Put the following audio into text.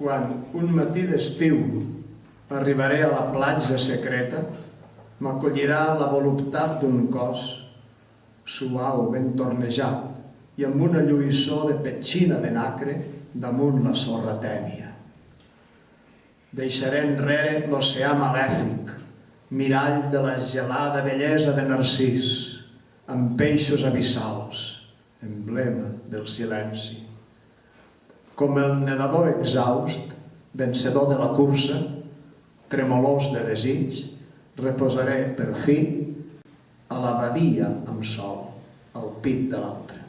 Quan un matí d'estiu arribaré a la platja secreta, m'acollirà la voluptat d'un cos suau, ben tornejat, i amb una lluïssor de petxina de nacre damunt la sorra tèbia. Deixaré enrere l'oceà malèfic, mirall de la gelada bellesa de Narcís, amb peixos abissals, emblema del silenci. Com el nedador exhaust, vencedor de la cursa, tremolós de desig, reposaré per fi a la badia amb sol, al pit de l'altre.